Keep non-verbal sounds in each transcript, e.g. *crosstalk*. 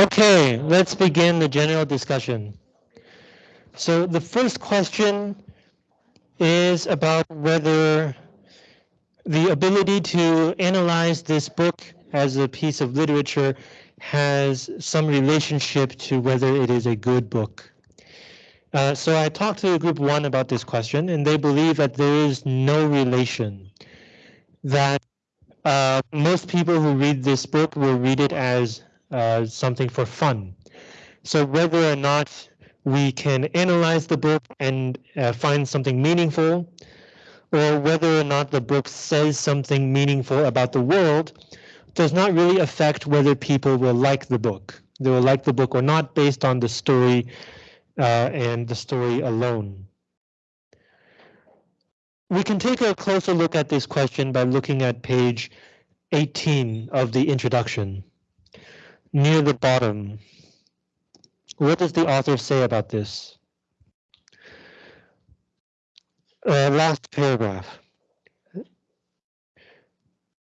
Okay, let's begin the general discussion. So the first question is about whether the ability to analyze this book as a piece of literature has some relationship to whether it is a good book. Uh, so I talked to group one about this question, and they believe that there is no relation. That uh, most people who read this book will read it as uh, something for fun. So whether or not we can analyze the book and uh, find something meaningful, or whether or not the book says something meaningful about the world, does not really affect whether people will like the book. They will like the book or not based on the story uh, and the story alone. We can take a closer look at this question by looking at page 18 of the introduction. Near the bottom, what does the author say about this? Uh, last paragraph.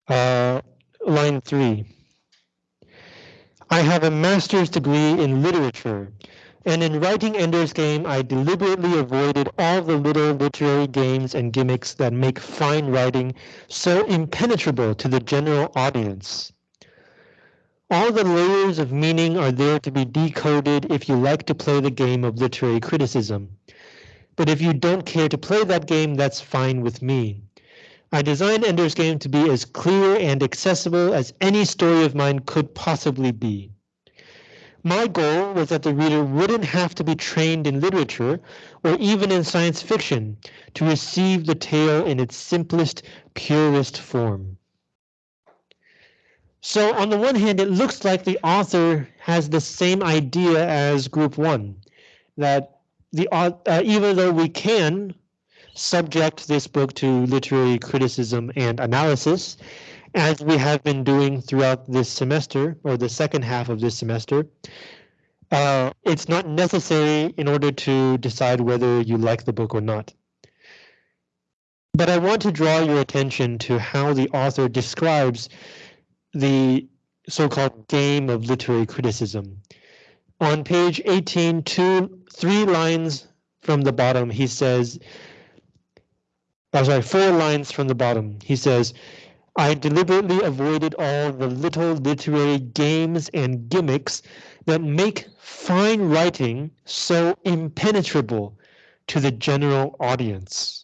Uh, line three. I have a master's degree in literature and in writing Ender's Game, I deliberately avoided all the little literary games and gimmicks that make fine writing so impenetrable to the general audience. All the layers of meaning are there to be decoded if you like to play the game of literary criticism. But if you don't care to play that game, that's fine with me. I designed Ender's Game to be as clear and accessible as any story of mine could possibly be. My goal was that the reader wouldn't have to be trained in literature or even in science fiction to receive the tale in its simplest, purest form. So on the one hand, it looks like the author has the same idea as group one, that the uh, even though we can subject this book to literary criticism and analysis, as we have been doing throughout this semester or the second half of this semester. Uh, it's not necessary in order to decide whether you like the book or not. But I want to draw your attention to how the author describes the so-called game of literary criticism. On page 18, two, three lines from the bottom, he says, I'm sorry, four lines from the bottom, he says, I deliberately avoided all the little literary games and gimmicks that make fine writing so impenetrable to the general audience.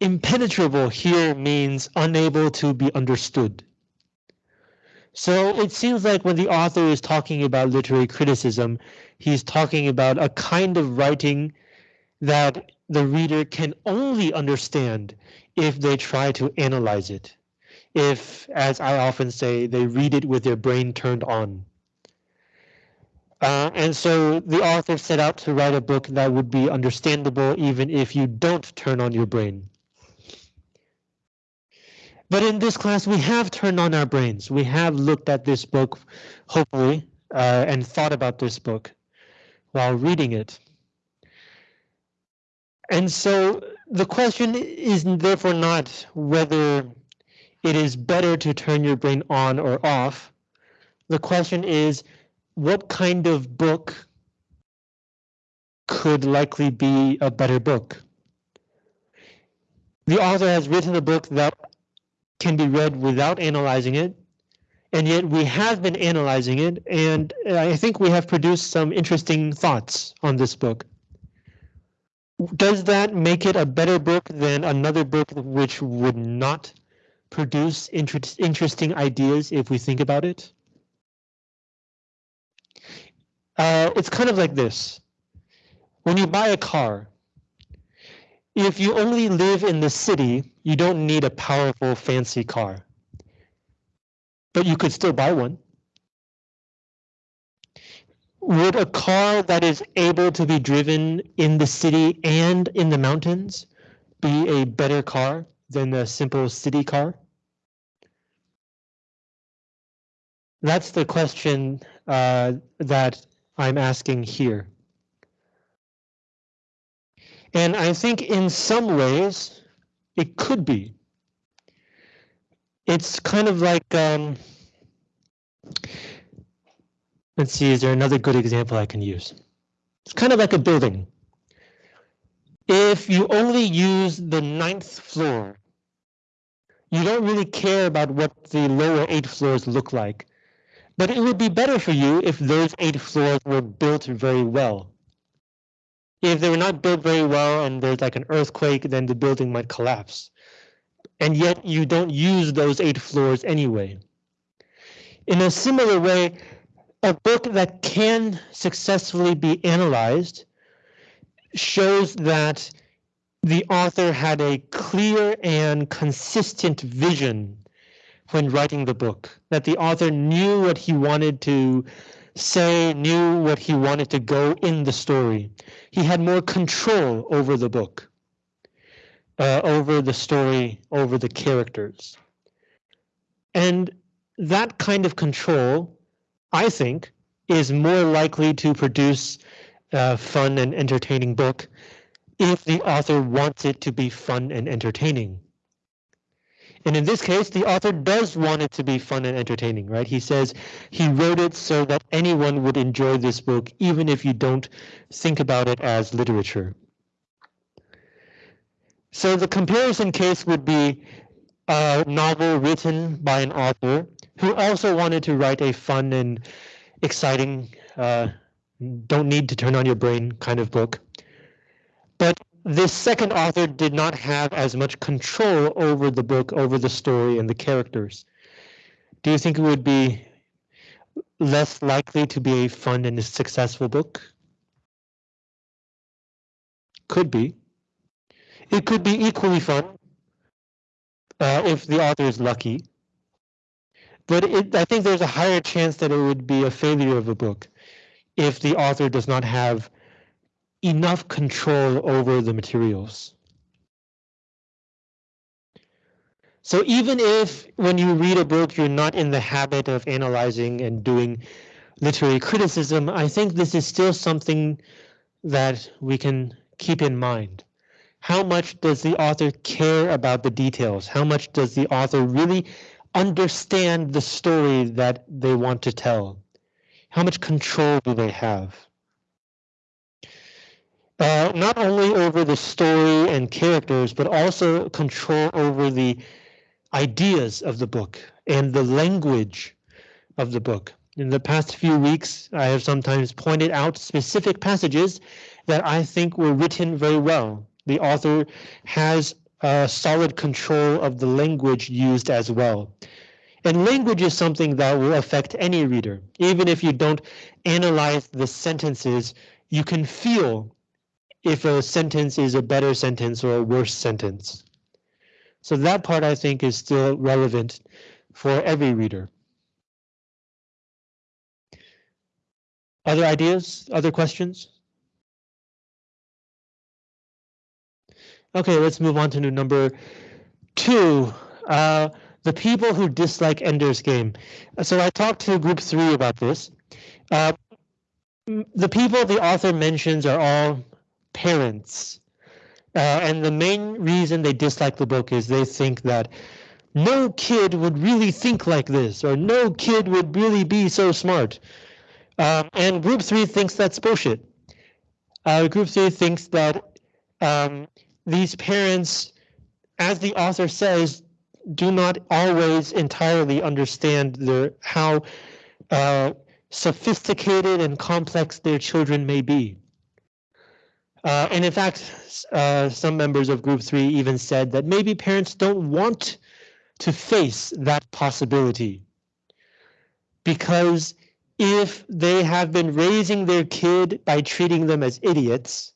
Impenetrable here means unable to be understood. So it seems like when the author is talking about literary criticism, he's talking about a kind of writing that the reader can only understand if they try to analyze it. If, as I often say, they read it with their brain turned on. Uh, and so the author set out to write a book that would be understandable even if you don't turn on your brain. But in this class, we have turned on our brains. We have looked at this book, hopefully, uh, and thought about this book while reading it. And so the question is therefore not whether it is better to turn your brain on or off. The question is what kind of book could likely be a better book? The author has written a book that can be read without analyzing it, and yet we have been analyzing it, and I think we have produced some interesting thoughts on this book does that make it a better book than another book which would not produce inter interesting ideas if we think about it? Uh, it's kind of like this. When you buy a car, if you only live in the city, you don't need a powerful, fancy car. But you could still buy one would a car that is able to be driven in the city and in the mountains be a better car than a simple city car? That's the question uh, that I'm asking here. And I think in some ways it could be. It's kind of like um, Let's see, is there another good example I can use? It's kind of like a building. If you only use the ninth floor, you don't really care about what the lower eight floors look like. But it would be better for you if those eight floors were built very well. If they were not built very well and there's like an earthquake, then the building might collapse. And yet you don't use those eight floors anyway. In a similar way, a book that can successfully be analyzed shows that the author had a clear and consistent vision when writing the book, that the author knew what he wanted to say, knew what he wanted to go in the story. He had more control over the book, uh, over the story, over the characters. And that kind of control, I think, is more likely to produce a fun and entertaining book if the author wants it to be fun and entertaining. And in this case, the author does want it to be fun and entertaining, right? He says he wrote it so that anyone would enjoy this book, even if you don't think about it as literature. So the comparison case would be a novel written by an author who also wanted to write a fun and exciting, uh, don't need to turn on your brain kind of book. But this second author did not have as much control over the book, over the story and the characters. Do you think it would be less likely to be a fun and a successful book? Could be. It could be equally fun uh, if the author is lucky. But it, I think there's a higher chance that it would be a failure of a book if the author does not have enough control over the materials. So even if when you read a book, you're not in the habit of analyzing and doing literary criticism, I think this is still something that we can keep in mind. How much does the author care about the details? How much does the author really understand the story that they want to tell? How much control do they have? Uh, not only over the story and characters, but also control over the ideas of the book and the language of the book. In the past few weeks, I have sometimes pointed out specific passages that I think were written very well. The author has a solid control of the language used as well. And language is something that will affect any reader. Even if you don't analyze the sentences, you can feel if a sentence is a better sentence or a worse sentence. So that part I think is still relevant for every reader. Other ideas, other questions? Okay, let's move on to number two. Uh, the people who dislike Ender's Game. So I talked to group three about this. Uh, the people the author mentions are all parents. Uh, and the main reason they dislike the book is they think that no kid would really think like this, or no kid would really be so smart. Um, and group three thinks that's bullshit. Uh, group three thinks that um, these parents, as the author says, do not always entirely understand their how uh, sophisticated and complex their children may be. Uh, and in fact, uh, some members of group three even said that maybe parents don't want to face that possibility. Because if they have been raising their kid by treating them as idiots,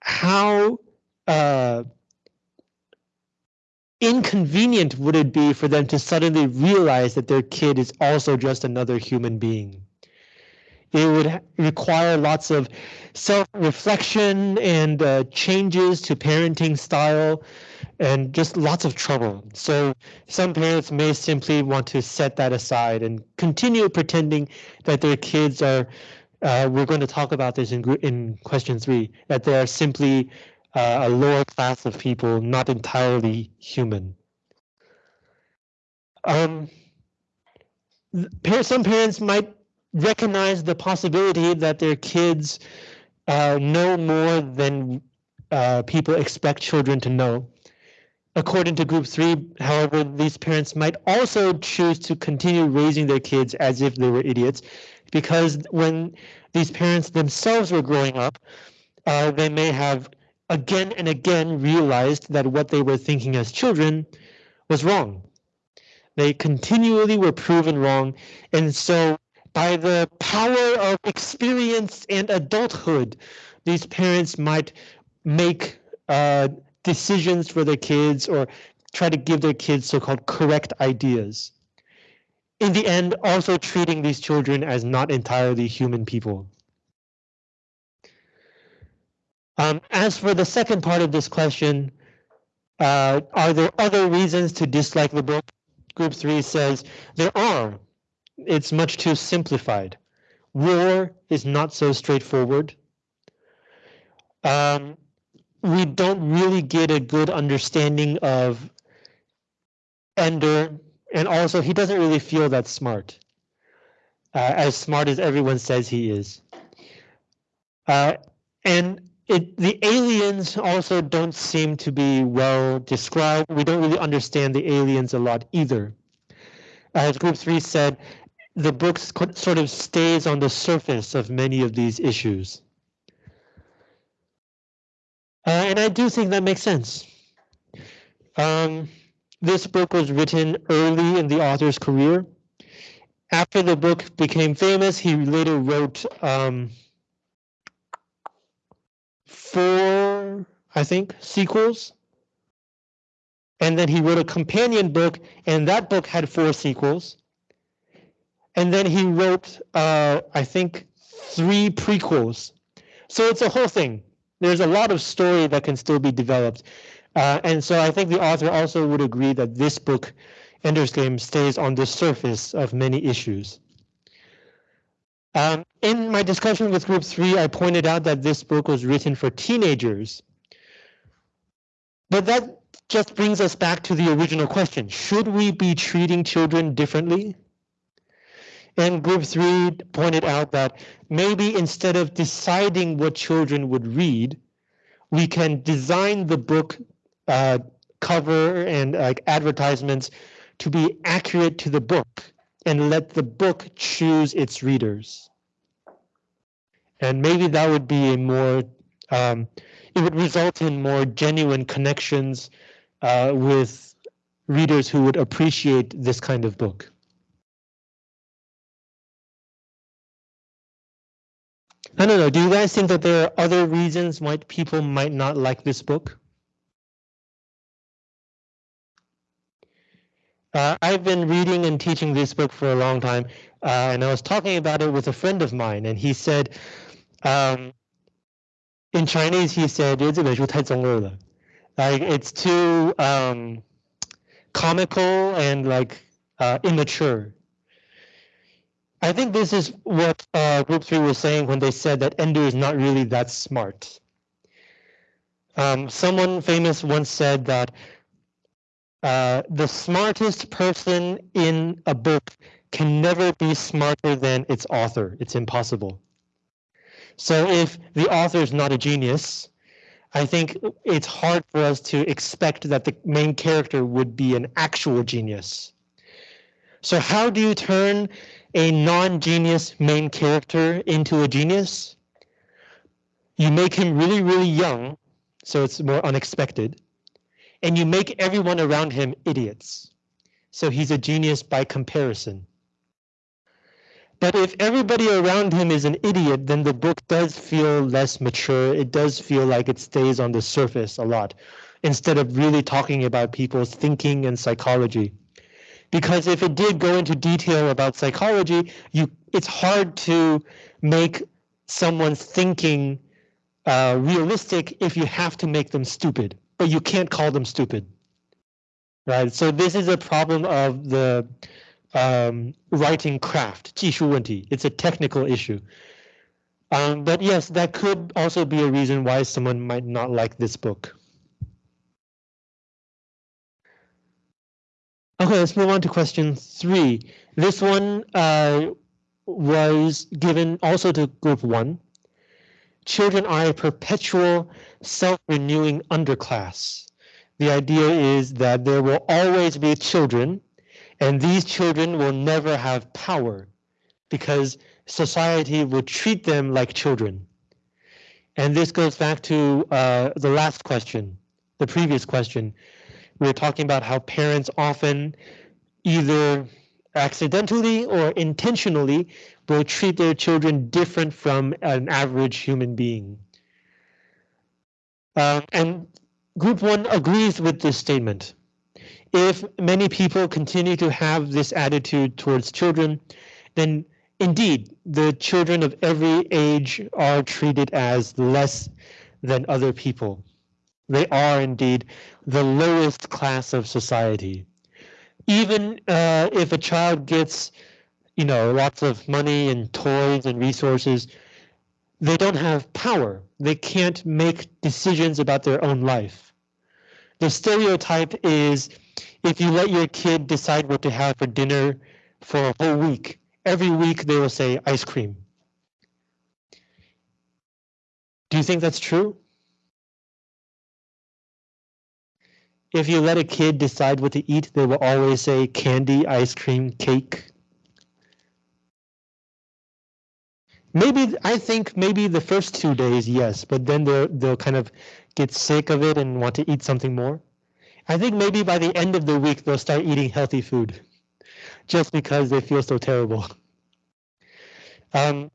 how uh, inconvenient would it be for them to suddenly realize that their kid is also just another human being? It would require lots of self-reflection and uh, changes to parenting style and just lots of trouble. So some parents may simply want to set that aside and continue pretending that their kids are, uh, we're going to talk about this in, in question three, that they are simply uh, a lower class of people, not entirely human. Um, some parents might recognize the possibility that their kids uh, know more than uh, people expect children to know. According to group three, however, these parents might also choose to continue raising their kids as if they were idiots, because when these parents themselves were growing up, uh, they may have again and again realized that what they were thinking as children was wrong. They continually were proven wrong. And so by the power of experience and adulthood, these parents might make uh, decisions for their kids or try to give their kids so-called correct ideas. In the end, also treating these children as not entirely human people. Um, as for the second part of this question, uh, are there other reasons to dislike the book? Group three says there are. It's much too simplified. War is not so straightforward. Um, we don't really get a good understanding of Ender, and also he doesn't really feel that smart, uh, as smart as everyone says he is. Uh, and it, the aliens also don't seem to be well described. We don't really understand the aliens a lot either. As Group 3 said, the book sort of stays on the surface of many of these issues. Uh, and I do think that makes sense. Um, this book was written early in the author's career. After the book became famous, he later wrote um, four, I think, sequels. And then he wrote a companion book, and that book had four sequels. And then he wrote, uh, I think, three prequels. So it's a whole thing there's a lot of story that can still be developed. Uh, and so I think the author also would agree that this book, Ender's Game, stays on the surface of many issues. Um, in my discussion with group three, I pointed out that this book was written for teenagers. But that just brings us back to the original question. Should we be treating children differently? And group three pointed out that maybe instead of deciding what children would read, we can design the book uh, cover and uh, advertisements to be accurate to the book and let the book choose its readers. And maybe that would be a more, um, it would result in more genuine connections uh, with readers who would appreciate this kind of book. I don't know. Do you guys think that there are other reasons why people might not like this book? Uh, I've been reading and teaching this book for a long time, uh, and I was talking about it with a friend of mine, and he said, um, in Chinese, he said, like it's too um, comical and like uh, immature. I think this is what uh, Group 3 was saying when they said that Ender is not really that smart. Um, someone famous once said that uh, the smartest person in a book can never be smarter than its author. It's impossible. So if the author is not a genius, I think it's hard for us to expect that the main character would be an actual genius. So how do you turn a non-genius main character into a genius. You make him really, really young, so it's more unexpected. And you make everyone around him idiots. So he's a genius by comparison. But if everybody around him is an idiot, then the book does feel less mature. It does feel like it stays on the surface a lot, instead of really talking about people's thinking and psychology because if it did go into detail about psychology, you it's hard to make someone's thinking uh, realistic if you have to make them stupid, but you can't call them stupid. Right. So this is a problem of the um, writing craft, 技术问题. It's a technical issue. Um, but yes, that could also be a reason why someone might not like this book. Okay, let's move on to question three. This one uh, was given also to group one. Children are a perpetual self-renewing underclass. The idea is that there will always be children and these children will never have power because society will treat them like children. And this goes back to uh, the last question, the previous question. We were talking about how parents often either accidentally or intentionally will treat their children different from an average human being. Um, and group one agrees with this statement. If many people continue to have this attitude towards children, then indeed the children of every age are treated as less than other people. They are indeed the lowest class of society even uh, if a child gets, you know, lots of money and toys and resources, they don't have power. They can't make decisions about their own life. The stereotype is if you let your kid decide what to have for dinner for a whole week, every week they will say ice cream. Do you think that's true? If you let a kid decide what to eat, they will always say candy, ice cream, cake. Maybe I think maybe the first two days, yes, but then they'll they'll kind of get sick of it and want to eat something more. I think maybe by the end of the week they'll start eating healthy food, just because they feel so terrible. Um,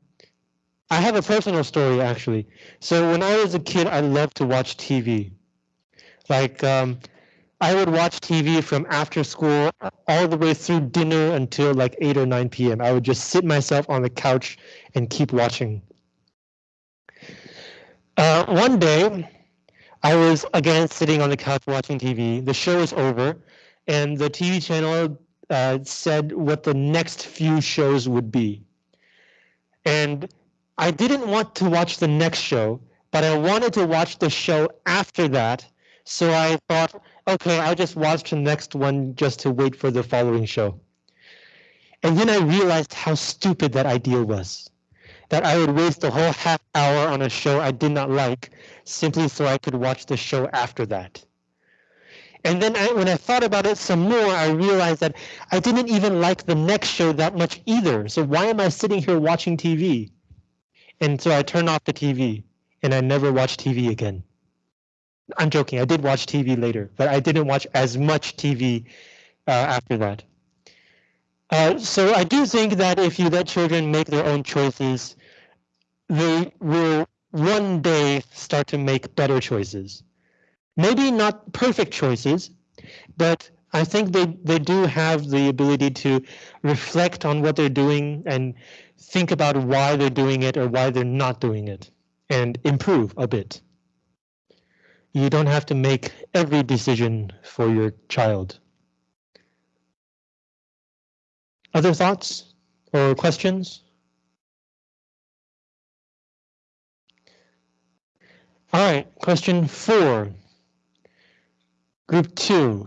I have a personal story actually. So when I was a kid, I loved to watch TV. Like um, I would watch TV from after school all the way through dinner until like 8 or 9 p.m. I would just sit myself on the couch and keep watching. Uh, one day, I was again sitting on the couch watching TV. The show was over, and the TV channel uh, said what the next few shows would be. And I didn't want to watch the next show, but I wanted to watch the show after that. So I thought, okay, I'll just watch the next one just to wait for the following show. And then I realized how stupid that idea was. That I would waste a whole half hour on a show I did not like simply so I could watch the show after that. And then I, when I thought about it some more, I realized that I didn't even like the next show that much either. So why am I sitting here watching TV? And so I turned off the TV and I never watched TV again. I'm joking. I did watch TV later, but I didn't watch as much TV uh, after that. Uh, so I do think that if you let children make their own choices, they will one day start to make better choices. Maybe not perfect choices, but I think they, they do have the ability to reflect on what they're doing and think about why they're doing it or why they're not doing it and improve a bit you don't have to make every decision for your child. Other thoughts or questions? All right, question four. Group two.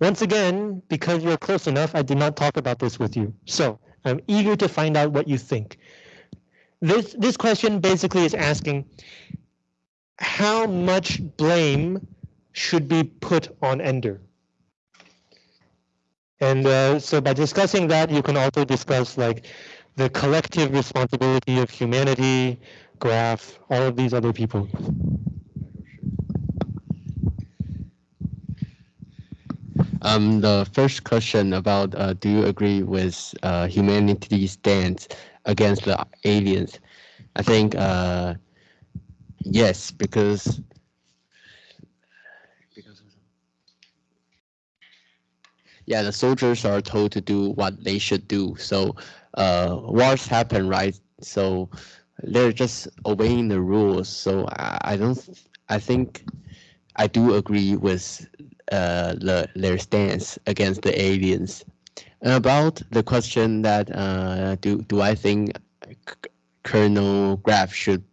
Once again, because you're close enough, I did not talk about this with you. So I'm eager to find out what you think. This, this question basically is asking, how much blame should be put on Ender? And uh, so by discussing that, you can also discuss like the collective responsibility of humanity, Graff, all of these other people. Um, the first question about uh, do you agree with uh, humanity's stance against the aliens? I think uh, Yes, because yeah, the soldiers are told to do what they should do. So uh, wars happen, right? So they're just obeying the rules. So I, I don't. I think I do agree with uh, the, their stance against the aliens. About the question that uh, do do I think Colonel Graff should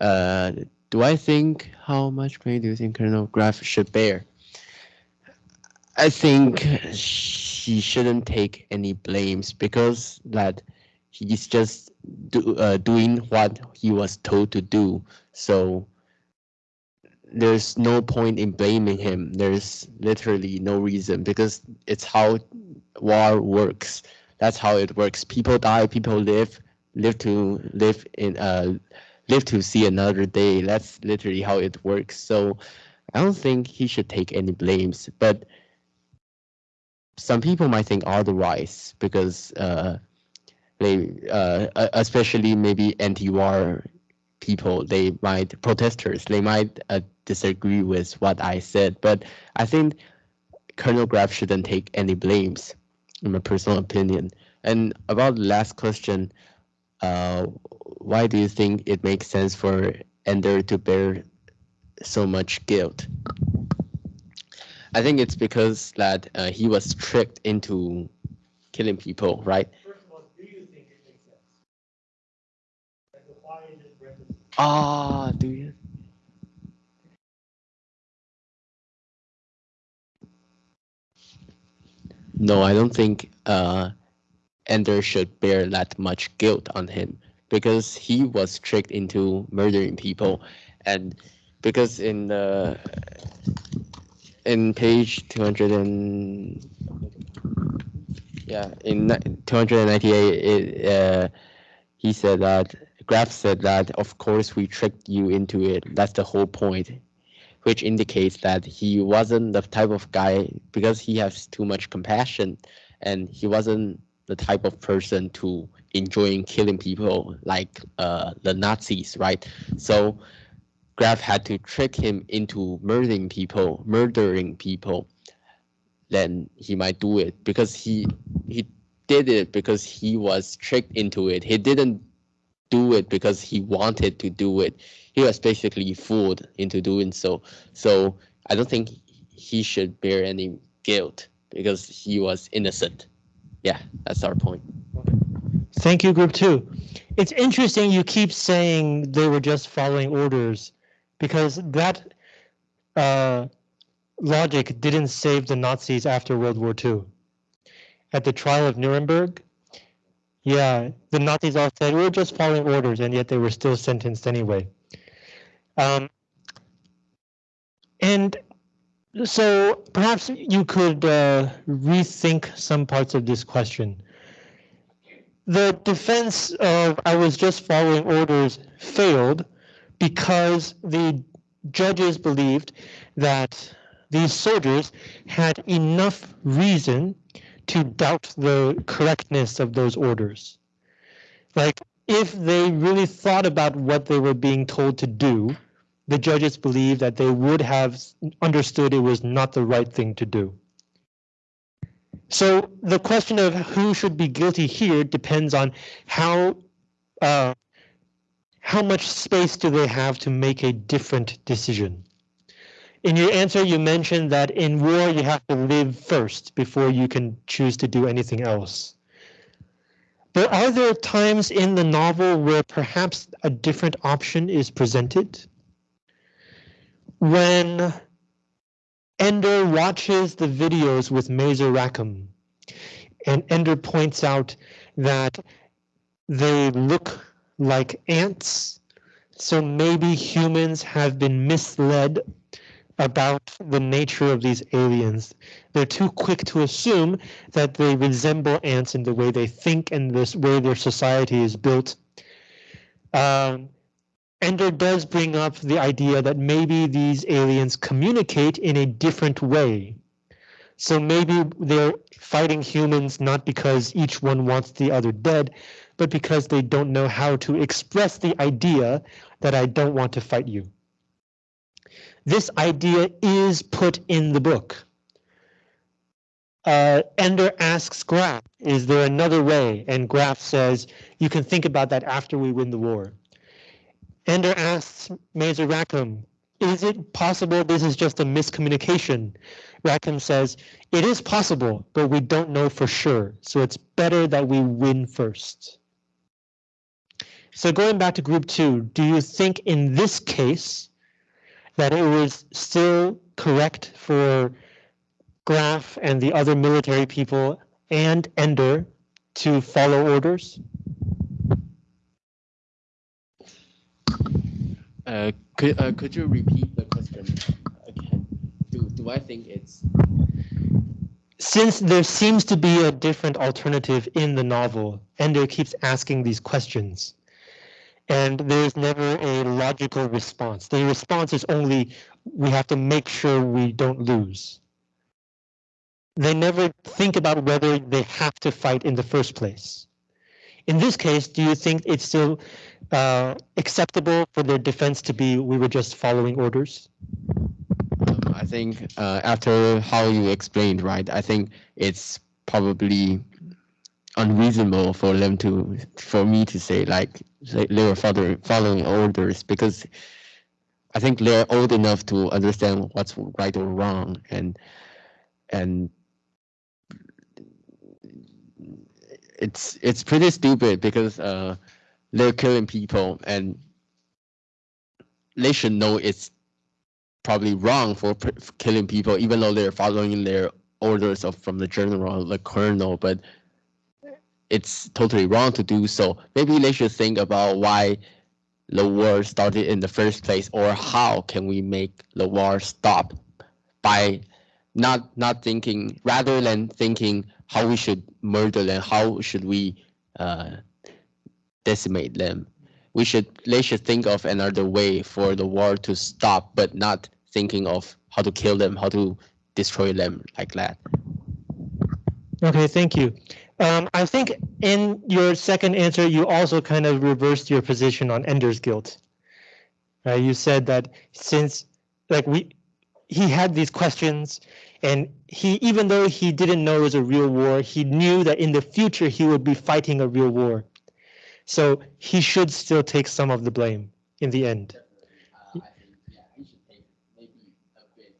uh, do I think how much blame do you think Colonel Graff should bear? I think he shouldn't take any blames because that he's just do, uh, doing what he was told to do. So there's no point in blaming him. There's literally no reason because it's how war works. That's how it works. People die, people live, live to live in uh live to see another day. That's literally how it works. So I don't think he should take any blames, but some people might think otherwise because uh, they, uh, especially maybe anti-war people, they might protesters, they might uh, disagree with what I said. But I think Colonel Graff shouldn't take any blames, in my personal opinion. And about the last question, why do you think it makes sense for Ender to bear so much guilt? I think it's because that uh, he was tricked into killing people, right? First of all, do you think it makes sense? why is it Ah, do you? No, I don't think uh, Ender should bear that much guilt on him because he was tricked into murdering people, and because in the in page 200 and yeah in 298 it, uh, he said that Graff said that of course we tricked you into it. That's the whole point which indicates that he wasn't the type of guy because he has too much compassion and he wasn't the type of person to enjoying killing people like uh, the Nazis, right? So Graff had to trick him into murdering people, murdering people, then he might do it because he he did it because he was tricked into it. He didn't do it because he wanted to do it. He was basically fooled into doing so. So I don't think he should bear any guilt because he was innocent. Yeah, that's our point. Thank you, group two. It's interesting you keep saying they were just following orders because that uh, logic didn't save the Nazis after World War II. At the trial of Nuremberg, yeah, the Nazis all said we are just following orders, and yet they were still sentenced anyway. Um, and so perhaps you could uh, rethink some parts of this question. The defense of I was just following orders failed because the judges believed that these soldiers had enough reason to doubt the correctness of those orders. Like, if they really thought about what they were being told to do, the judges believe that they would have understood it was not the right thing to do. So the question of who should be guilty here depends on how uh, how much space do they have to make a different decision? In your answer, you mentioned that in war, you have to live first before you can choose to do anything else. But are there times in the novel where perhaps a different option is presented? When Ender watches the videos with Mazer Rackham, and Ender points out that they look like ants. So maybe humans have been misled about the nature of these aliens. They're too quick to assume that they resemble ants in the way they think and this way their society is built. Um, Ender does bring up the idea that maybe these aliens communicate in a different way. So maybe they're fighting humans not because each one wants the other dead, but because they don't know how to express the idea that I don't want to fight you. This idea is put in the book. Uh, Ender asks Graff, is there another way? And Graff says, you can think about that after we win the war. Ender asks Mazer Rackham, is it possible this is just a miscommunication? Rackham says, it is possible, but we don't know for sure, so it's better that we win first. So going back to group two, do you think in this case that it was still correct for Graff and the other military people and Ender to follow orders? Uh, could uh, could you repeat the question again? Do do I think it's Since there seems to be a different alternative in the novel, Ender keeps asking these questions. And there's never a logical response. The response is only we have to make sure we don't lose. They never think about whether they have to fight in the first place. In this case, do you think it's still uh, acceptable for their defense to be we were just following orders? I think uh, after how you explained, right? I think it's probably unreasonable for them to, for me to say like they were following following orders because I think they're old enough to understand what's right or wrong, and and it's it's pretty stupid because uh, they're killing people and they should know it's probably wrong for killing people, even though they're following their orders of from the general, the colonel. But it's totally wrong to do so. Maybe they should think about why the war started in the first place, or how can we make the war stop by not not thinking rather than thinking how we should murder them, how should we uh, decimate them. We should they should think of another way for the war to stop, but not thinking of how to kill them, how to destroy them like that. Okay, thank you. Um, I think in your second answer, you also kind of reversed your position on Ender's guilt. Uh, you said that since like we, he had these questions and he, even though he didn't know it was a real war, he knew that in the future he would be fighting a real war. So he should still take some of the blame in the end.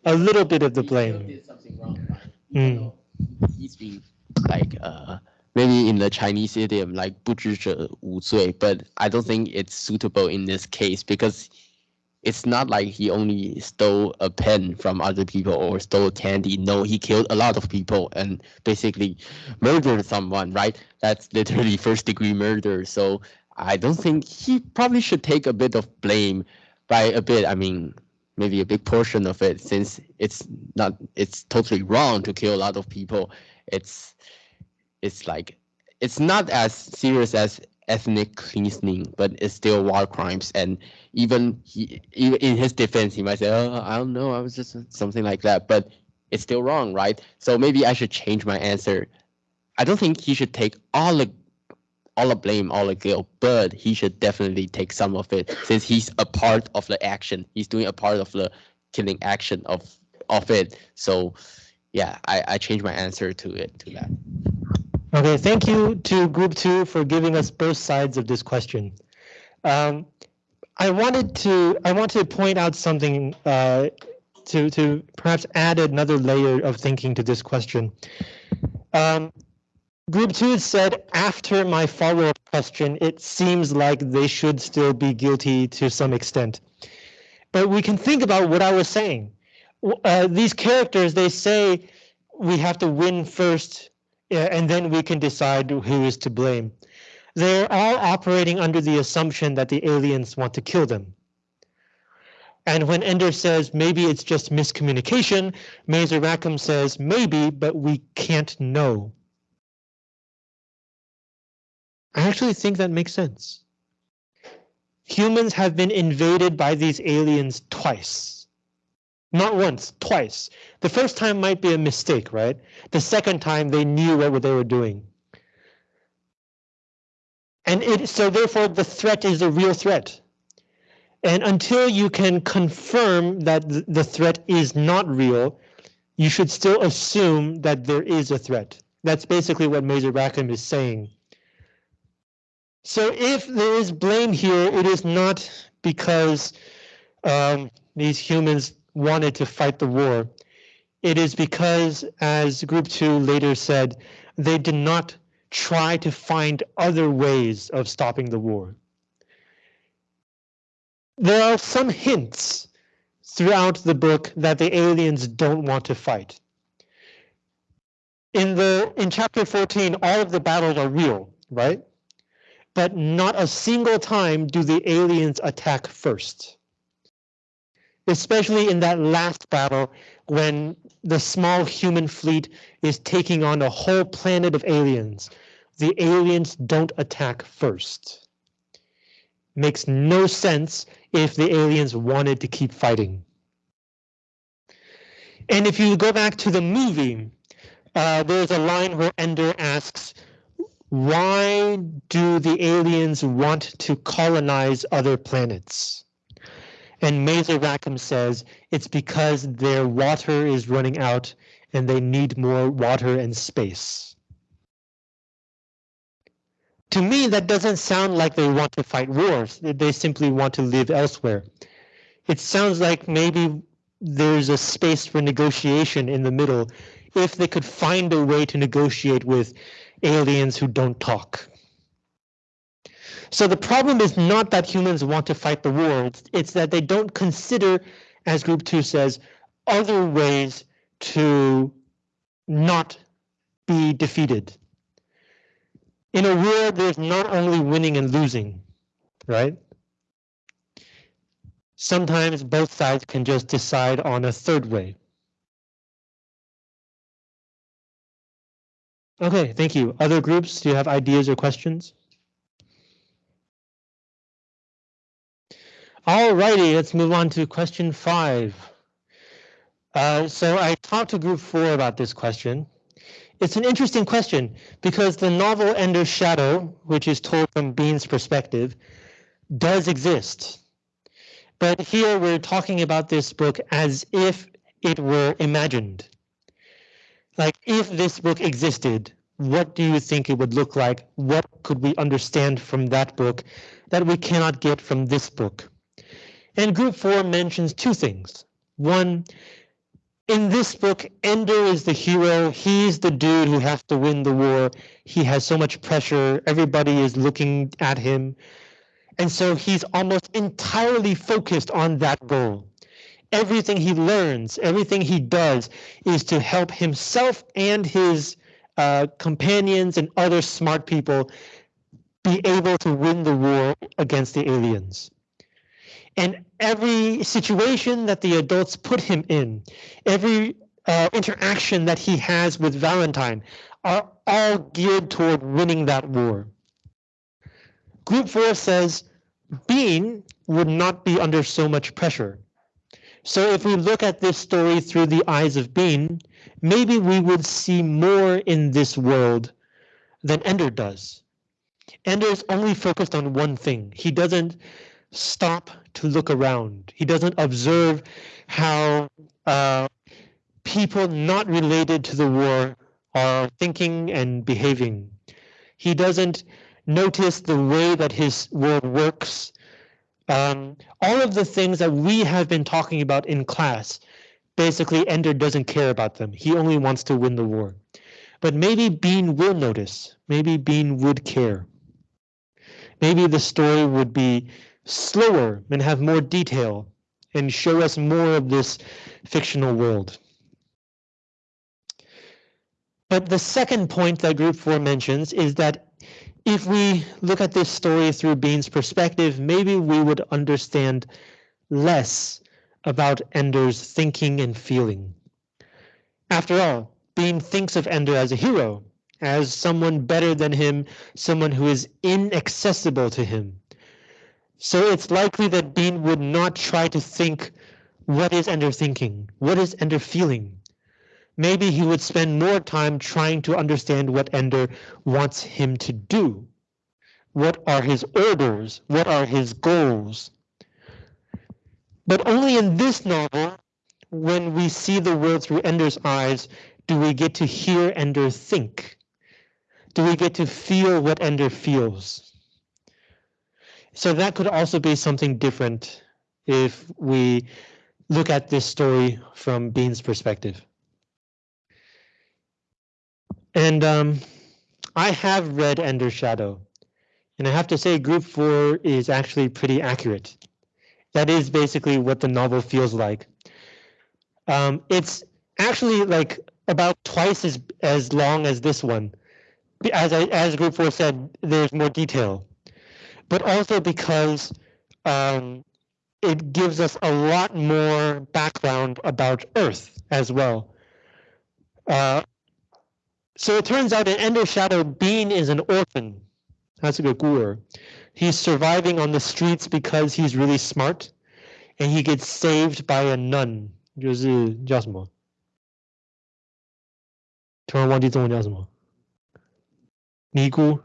A little bit of the blame. Mm. He's been like uh maybe in the Chinese idiom like 不知者无罪, but I don't think it's suitable in this case because it's not like he only stole a pen from other people or stole candy. No, he killed a lot of people and basically murdered someone, right? That's literally *laughs* first degree murder. So I don't think he probably should take a bit of blame by a bit. I mean, maybe a big portion of it since it's not it's totally wrong to kill a lot of people. It's it's like it's not as serious as ethnic cleansing, but it's still war crimes. And even he, even in his defense, he might say, "Oh, I don't know, I was just something like that," but it's still wrong, right? So maybe I should change my answer. I don't think he should take all the all the blame, all the guilt, but he should definitely take some of it since he's a part of the action. He's doing a part of the killing action of of it. So yeah, I, I changed my answer to it to that. Okay, thank you to group two for giving us both sides of this question. Um, I wanted to I want to point out something uh, to to perhaps add another layer of thinking to this question. Um, group two said after my follow-up question, it seems like they should still be guilty to some extent. But we can think about what I was saying. Uh, these characters, they say we have to win first and then we can decide who is to blame. They're all operating under the assumption that the aliens want to kill them. And when Ender says maybe it's just miscommunication, Mazer Rackham says maybe, but we can't know. I actually think that makes sense. Humans have been invaded by these aliens twice. Not once, twice. The first time might be a mistake, right? The second time they knew what they were doing. And it, so therefore the threat is a real threat. And until you can confirm that the threat is not real, you should still assume that there is a threat. That's basically what Mazer Rackham is saying. So if there is blame here, it is not because um, these humans wanted to fight the war. It is because, as Group 2 later said, they did not try to find other ways of stopping the war. There are some hints throughout the book that the aliens don't want to fight. In the in chapter 14, all of the battles are real, right? But not a single time do the aliens attack first. Especially in that last battle when the small human fleet is taking on a whole planet of aliens. The aliens don't attack first. Makes no sense if the aliens wanted to keep fighting. And if you go back to the movie, uh, there's a line where Ender asks, why do the aliens want to colonize other planets? And Mazer Rackham says it's because their water is running out and they need more water and space. To me, that doesn't sound like they want to fight wars. They simply want to live elsewhere. It sounds like maybe there's a space for negotiation in the middle if they could find a way to negotiate with aliens who don't talk. So the problem is not that humans want to fight the war, it's that they don't consider, as group two says, other ways to not be defeated. In a war, there's not only winning and losing, right? Sometimes both sides can just decide on a third way. Okay, thank you. Other groups, do you have ideas or questions? Alrighty, let's move on to question five. Uh, so I talked to group four about this question. It's an interesting question because the novel Ender's Shadow, which is told from Bean's perspective, does exist. But here we're talking about this book as if it were imagined. Like if this book existed, what do you think it would look like? What could we understand from that book that we cannot get from this book? And group four mentions two things. One, in this book, Ender is the hero. He's the dude who has to win the war. He has so much pressure. Everybody is looking at him. And so he's almost entirely focused on that goal. Everything he learns, everything he does is to help himself and his uh, companions and other smart people be able to win the war against the aliens and every situation that the adults put him in, every uh, interaction that he has with Valentine are all geared toward winning that war. Group 4 says Bean would not be under so much pressure. So if we look at this story through the eyes of Bean, maybe we would see more in this world than Ender does. Ender is only focused on one thing. He doesn't stop to look around. He doesn't observe how uh, people not related to the war are thinking and behaving. He doesn't notice the way that his world works. Um, all of the things that we have been talking about in class, basically Ender doesn't care about them. He only wants to win the war. But maybe Bean will notice. Maybe Bean would care. Maybe the story would be slower and have more detail and show us more of this fictional world. But the second point that group four mentions is that if we look at this story through Bean's perspective, maybe we would understand less about Ender's thinking and feeling. After all, Bean thinks of Ender as a hero, as someone better than him, someone who is inaccessible to him. So it's likely that Bean would not try to think what is Ender thinking? What is Ender feeling? Maybe he would spend more time trying to understand what Ender wants him to do. What are his orders? What are his goals? But only in this novel, when we see the world through Ender's eyes, do we get to hear Ender think. Do we get to feel what Ender feels? So that could also be something different if we look at this story from Bean's perspective. And um, I have read Ender's Shadow, and I have to say group four is actually pretty accurate. That is basically what the novel feels like. Um, it's actually like about twice as, as long as this one. As, I, as group four said, there's more detail but also because um, it gives us a lot more background about Earth as well. Uh, so it turns out in Ender Shadow, Bean is an orphan. That's a good gur. He's surviving on the streets because he's really smart, and he gets saved by a nun. 就是叫什么？突然忘记中文叫什么？尼姑。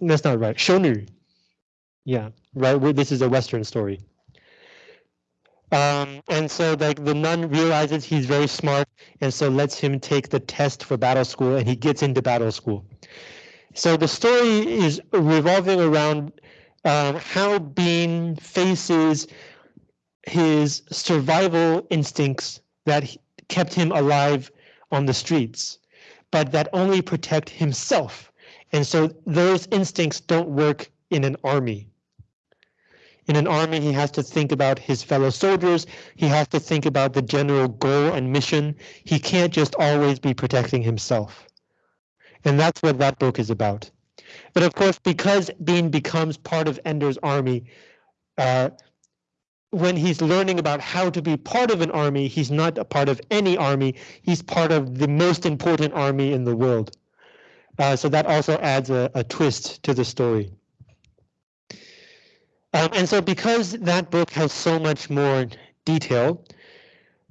That's not right. Shonu. Yeah, right. This is a Western story. Um, and so like the nun realizes he's very smart and so lets him take the test for battle school and he gets into battle school. So the story is revolving around um, how Bean faces his survival instincts that kept him alive on the streets, but that only protect himself. And so those instincts don't work in an army. In an army, he has to think about his fellow soldiers. He has to think about the general goal and mission. He can't just always be protecting himself. And that's what that book is about. But of course, because Bean becomes part of Ender's army, uh, when he's learning about how to be part of an army, he's not a part of any army. He's part of the most important army in the world. Uh, so that also adds a, a twist to the story. Um, and so because that book has so much more detail,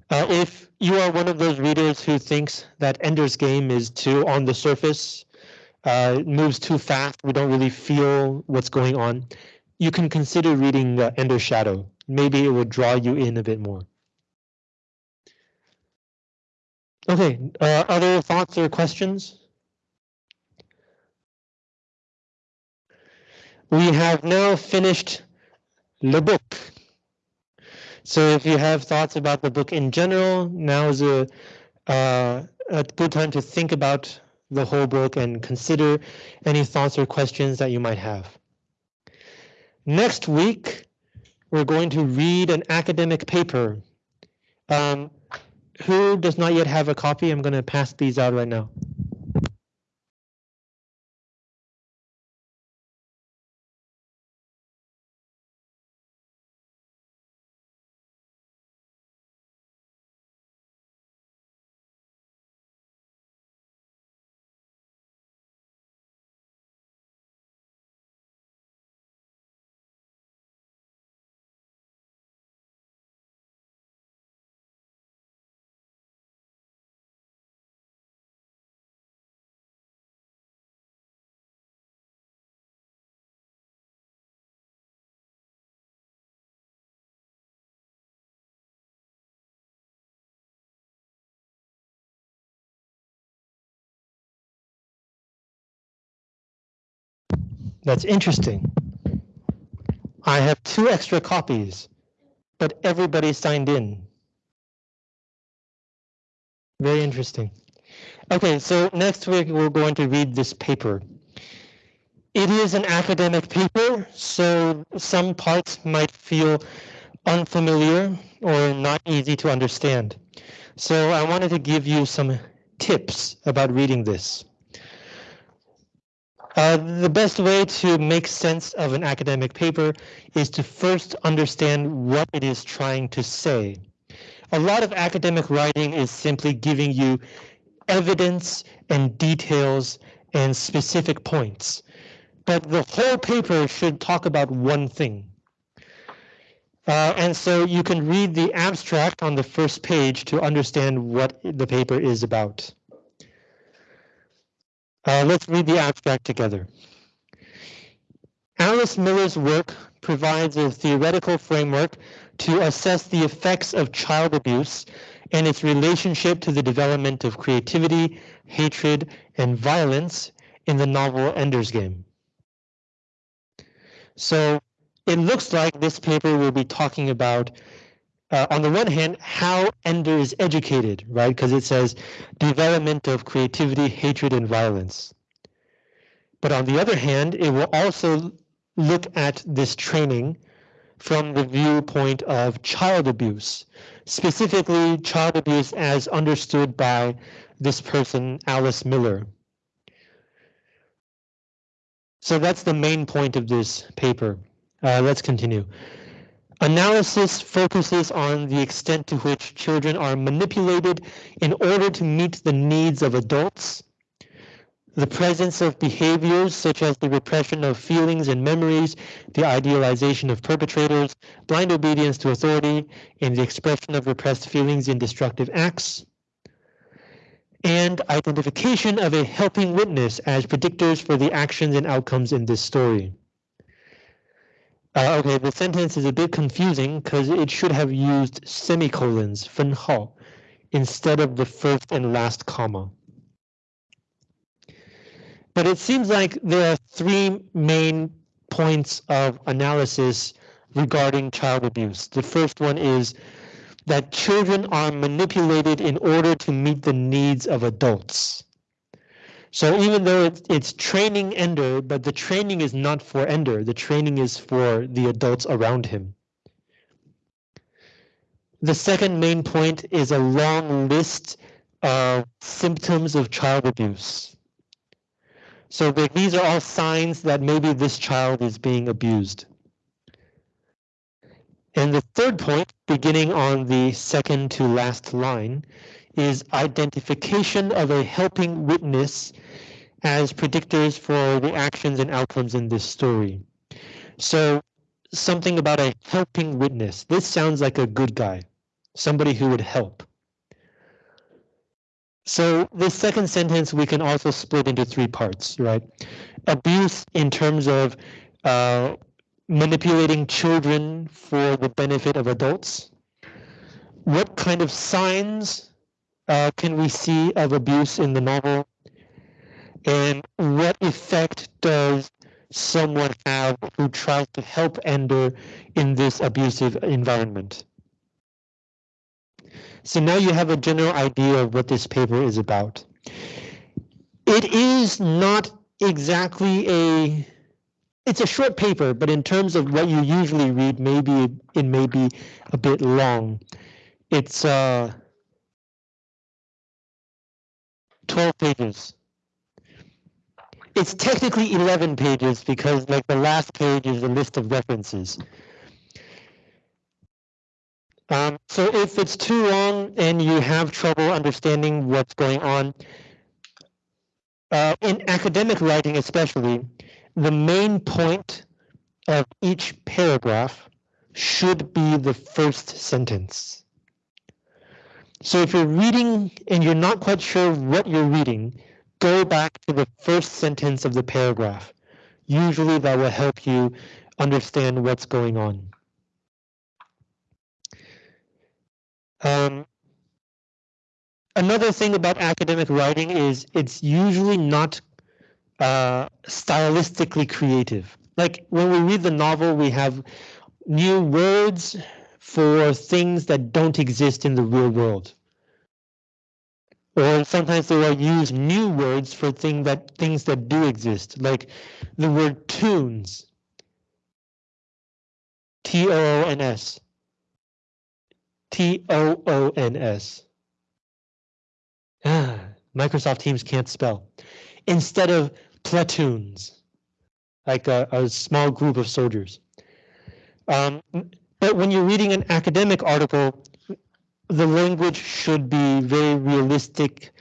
uh, if you are one of those readers who thinks that Ender's Game is too on the surface, uh, moves too fast, we don't really feel what's going on, you can consider reading uh, Ender's Shadow. Maybe it will draw you in a bit more. Okay, uh, other thoughts or questions? We have now finished the book. So if you have thoughts about the book in general, now is a, uh, a good time to think about the whole book and consider any thoughts or questions that you might have. Next week, we're going to read an academic paper. Um, who does not yet have a copy? I'm going to pass these out right now. That's interesting. I have two extra copies, but everybody signed in. Very interesting. Okay, so next week we're going to read this paper. It is an academic paper, so some parts might feel unfamiliar or not easy to understand. So I wanted to give you some tips about reading this. Uh, the best way to make sense of an academic paper is to first understand what it is trying to say. A lot of academic writing is simply giving you evidence and details and specific points. But the whole paper should talk about one thing. Uh, and so you can read the abstract on the first page to understand what the paper is about. Uh, let's read the abstract together. Alice Miller's work provides a theoretical framework to assess the effects of child abuse and its relationship to the development of creativity, hatred, and violence in the novel Ender's Game. So it looks like this paper will be talking about uh, on the one hand, how Ender is educated, right? Because it says development of creativity, hatred, and violence. But on the other hand, it will also look at this training from the viewpoint of child abuse, specifically child abuse as understood by this person, Alice Miller. So that's the main point of this paper. Uh, let's continue. Analysis focuses on the extent to which children are manipulated in order to meet the needs of adults. The presence of behaviors such as the repression of feelings and memories, the idealization of perpetrators, blind obedience to authority, and the expression of repressed feelings in destructive acts and identification of a helping witness as predictors for the actions and outcomes in this story. Uh, okay, the sentence is a bit confusing because it should have used semicolons, 分号, instead of the first and last comma. But it seems like there are three main points of analysis regarding child abuse. The first one is that children are manipulated in order to meet the needs of adults. So even though it's, it's training Ender, but the training is not for Ender, the training is for the adults around him. The second main point is a long list of symptoms of child abuse. So these are all signs that maybe this child is being abused. And the third point, beginning on the second to last line, is identification of a helping witness as predictors for the actions and outcomes in this story. So something about a helping witness. This sounds like a good guy, somebody who would help. So this second sentence we can also split into three parts, right? Abuse in terms of uh, manipulating children for the benefit of adults? What kind of signs uh, can we see of abuse in the novel? And what effect does someone have who tries to help Ender in this abusive environment? So now you have a general idea of what this paper is about. It is not exactly a it's a short paper, but in terms of what you usually read, maybe it may be a bit long. It's uh, 12 pages. It's technically 11 pages because like the last page is a list of references. Um, so if it's too long and you have trouble understanding what's going on, uh, in academic writing especially, the main point of each paragraph should be the first sentence. So if you're reading and you're not quite sure what you're reading, go back to the first sentence of the paragraph. Usually that will help you understand what's going on. Um, another thing about academic writing is it's usually not uh, stylistically creative. Like when we read the novel, we have new words for things that don't exist in the real world. Or sometimes they will use new words for thing that things that do exist, like the word toons. T-O-O-N-S. T-O-O-N-S. Ah, Microsoft Teams can't spell. Instead of platoons, like a, a small group of soldiers. Um, but when you're reading an academic article, the language should be very realistic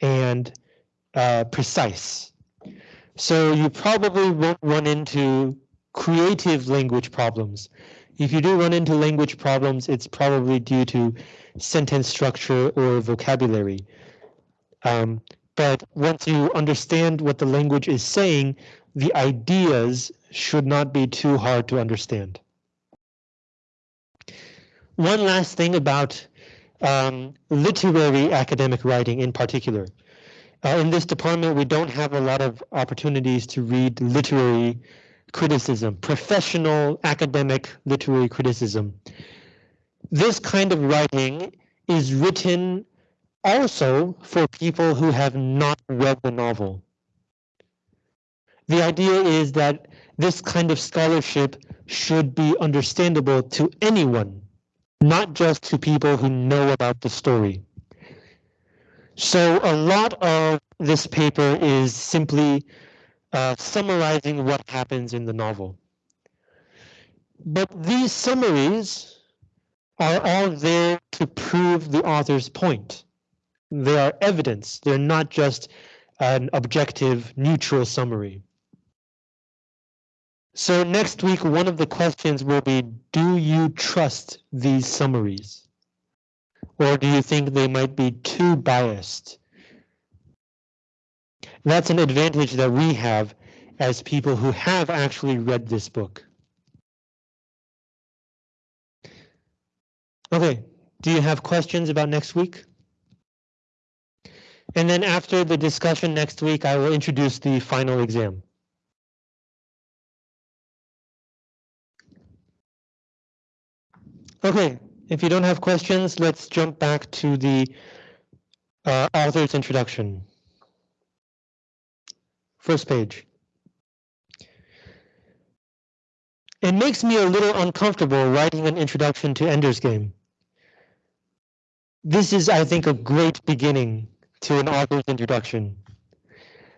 and uh, precise. So you probably won't run into creative language problems. If you do run into language problems, it's probably due to sentence structure or vocabulary. Um, but once you understand what the language is saying, the ideas should not be too hard to understand. One last thing about um, literary academic writing in particular. Uh, in this department, we don't have a lot of opportunities to read literary criticism, professional academic literary criticism. This kind of writing is written also for people who have not read the novel. The idea is that this kind of scholarship should be understandable to anyone, not just to people who know about the story. So a lot of this paper is simply uh, summarizing what happens in the novel. But these summaries are all there to prove the author's point. They are evidence. They're not just an objective, neutral summary. So next week, one of the questions will be, do you trust these summaries? Or do you think they might be too biased? That's an advantage that we have as people who have actually read this book. Okay, do you have questions about next week? And then after the discussion next week, I will introduce the final exam. Okay, if you don't have questions, let's jump back to the uh, author's introduction. First page. It makes me a little uncomfortable writing an introduction to Ender's Game. This is, I think, a great beginning to an author's introduction.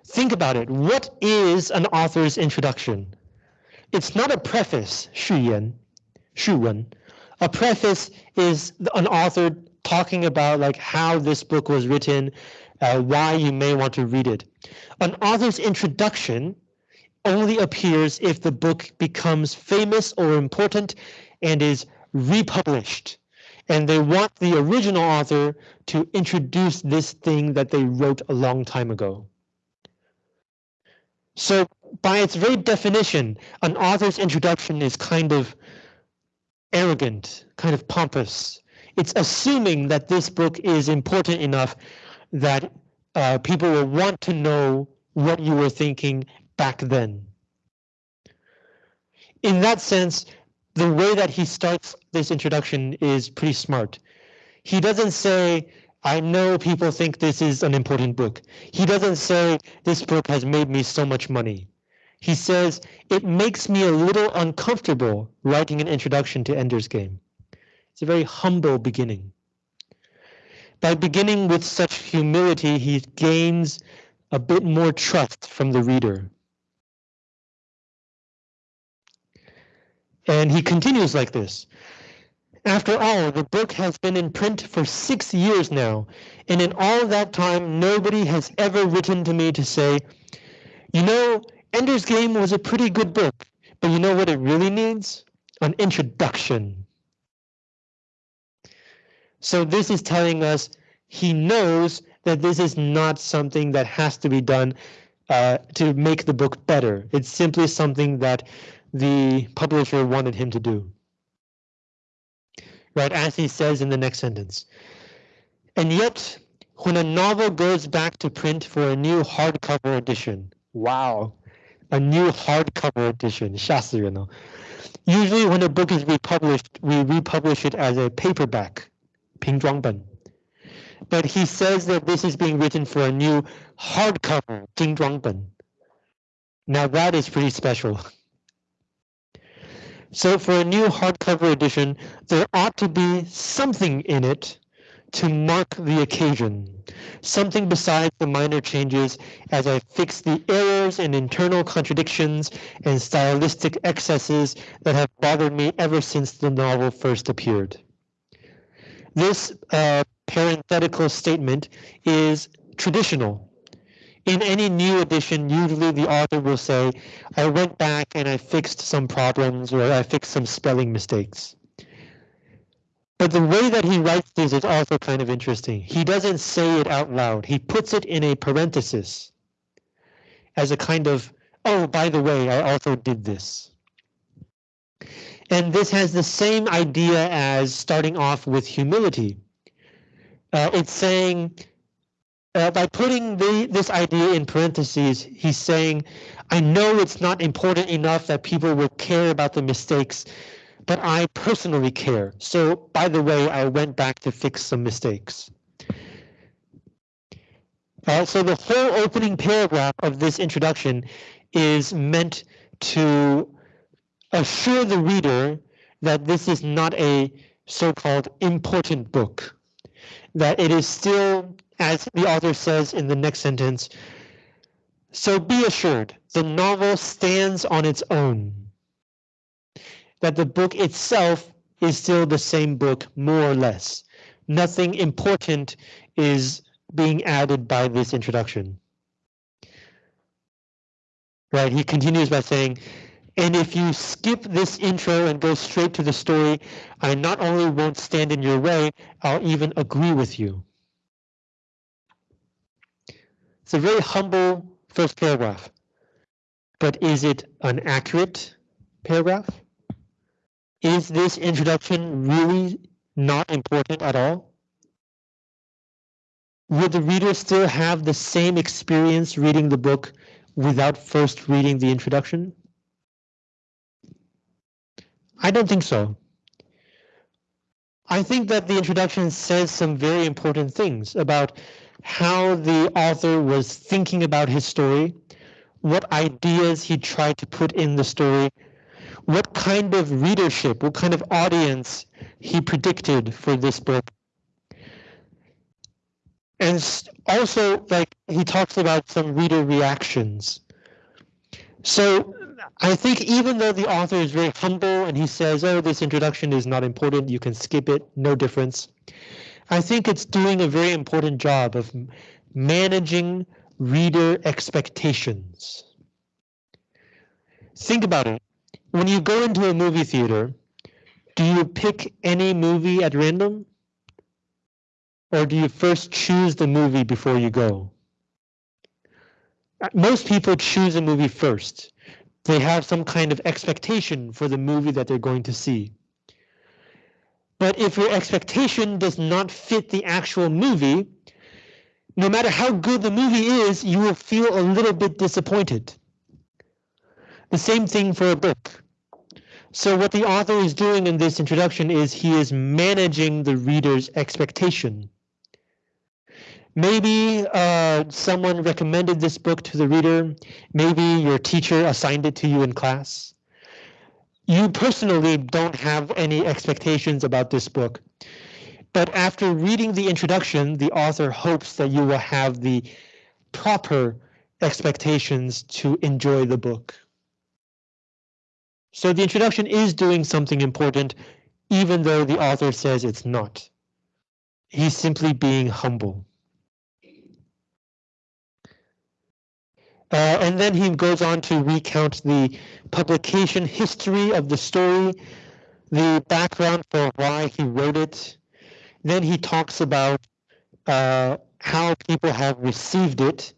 Think about it. What is an author's introduction? It's not a preface, 序言,序文. a preface is an author talking about like how this book was written, uh, why you may want to read it. An author's introduction only appears if the book becomes famous or important and is republished. And they want the original author to introduce this thing that they wrote a long time ago. So by its very definition, an author's introduction is kind of arrogant, kind of pompous. It's assuming that this book is important enough that uh, people will want to know what you were thinking back then. In that sense, the way that he starts this introduction is pretty smart. He doesn't say, I know people think this is an important book. He doesn't say, this book has made me so much money. He says, it makes me a little uncomfortable writing an introduction to Ender's Game. It's a very humble beginning. By beginning with such humility, he gains a bit more trust from the reader. And he continues like this. After all, the book has been in print for six years now, and in all that time, nobody has ever written to me to say, you know, Ender's Game was a pretty good book, but you know what it really needs? An introduction. So this is telling us he knows that this is not something that has to be done uh, to make the book better. It's simply something that the publisher wanted him to do. Right, as he says in the next sentence. And yet, when a novel goes back to print for a new hardcover edition, wow, a new hardcover edition, 吓死人了. Usually when a book is republished, we republish it as a paperback, 平装本. But he says that this is being written for a new hardcover, 精装本. Now that is pretty special. So for a new hardcover edition, there ought to be something in it to mark the occasion. Something besides the minor changes as I fix the errors and internal contradictions and stylistic excesses that have bothered me ever since the novel first appeared. This uh, parenthetical statement is traditional in any new edition, usually the author will say, I went back and I fixed some problems or I fixed some spelling mistakes. But the way that he writes this is also kind of interesting. He doesn't say it out loud. He puts it in a parenthesis as a kind of, oh, by the way, I also did this. And this has the same idea as starting off with humility. Uh, it's saying, uh, by putting the, this idea in parentheses, he's saying, I know it's not important enough that people will care about the mistakes, but I personally care. So, by the way, I went back to fix some mistakes. Uh, so the whole opening paragraph of this introduction is meant to assure the reader that this is not a so-called important book, that it is still as the author says in the next sentence, so be assured, the novel stands on its own. That the book itself is still the same book, more or less. Nothing important is being added by this introduction. Right, he continues by saying, and if you skip this intro and go straight to the story, I not only won't stand in your way, I'll even agree with you. It's a very humble first paragraph, but is it an accurate paragraph? Is this introduction really not important at all? Would the reader still have the same experience reading the book without first reading the introduction? I don't think so. I think that the introduction says some very important things about how the author was thinking about his story, what ideas he tried to put in the story, what kind of readership, what kind of audience he predicted for this book. And also, like, he talks about some reader reactions. So I think even though the author is very humble and he says, oh, this introduction is not important, you can skip it, no difference. I think it's doing a very important job of managing reader expectations. Think about it. When you go into a movie theater, do you pick any movie at random? Or do you first choose the movie before you go? Uh, most people choose a movie first they have some kind of expectation for the movie that they're going to see. But if your expectation does not fit the actual movie, no matter how good the movie is, you will feel a little bit disappointed. The same thing for a book. So what the author is doing in this introduction is he is managing the reader's expectation. Maybe uh, someone recommended this book to the reader. Maybe your teacher assigned it to you in class. You personally don't have any expectations about this book. But after reading the introduction, the author hopes that you will have the proper expectations to enjoy the book. So the introduction is doing something important, even though the author says it's not. He's simply being humble. Uh, and then he goes on to recount the publication history of the story, the background for why he wrote it. Then he talks about uh, how people have received it,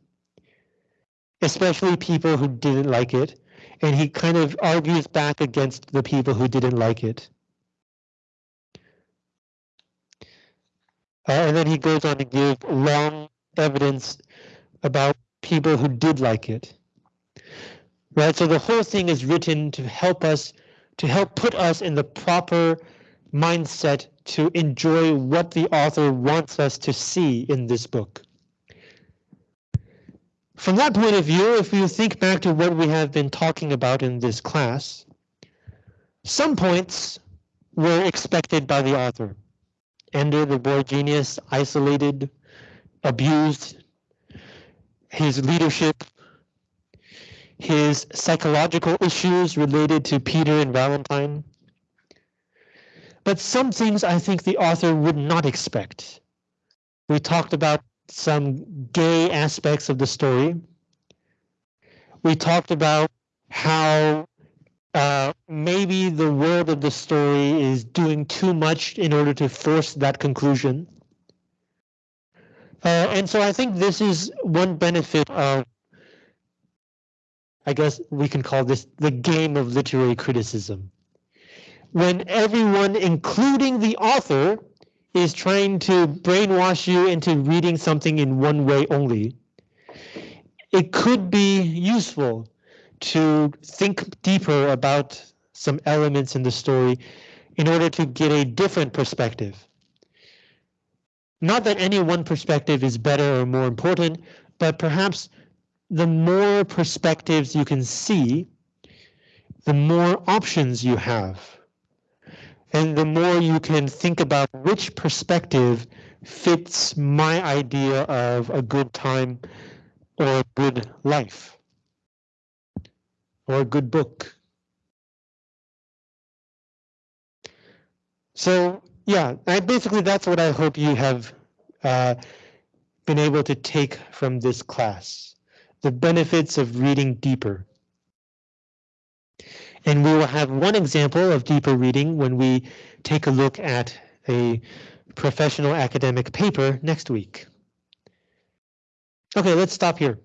especially people who didn't like it. And he kind of argues back against the people who didn't like it. Uh, and then he goes on to give long evidence about people who did like it. Right, so the whole thing is written to help us, to help put us in the proper mindset to enjoy what the author wants us to see in this book. From that point of view, if you think back to what we have been talking about in this class, some points were expected by the author. Ender, the boy genius, isolated, abused, his leadership, his psychological issues related to Peter and Valentine. But some things I think the author would not expect. We talked about some gay aspects of the story. We talked about how uh, maybe the world of the story is doing too much in order to force that conclusion. Uh, and so I think this is one benefit of, I guess we can call this the game of literary criticism. When everyone, including the author, is trying to brainwash you into reading something in one way only, it could be useful to think deeper about some elements in the story in order to get a different perspective. Not that any one perspective is better or more important, but perhaps the more perspectives you can see, the more options you have. And the more you can think about which perspective fits my idea of a good time or a good life or a good book. So yeah, I basically that's what I hope you have uh, been able to take from this class. The benefits of reading deeper. And we will have one example of deeper reading when we take a look at a professional academic paper next week. Okay, let's stop here.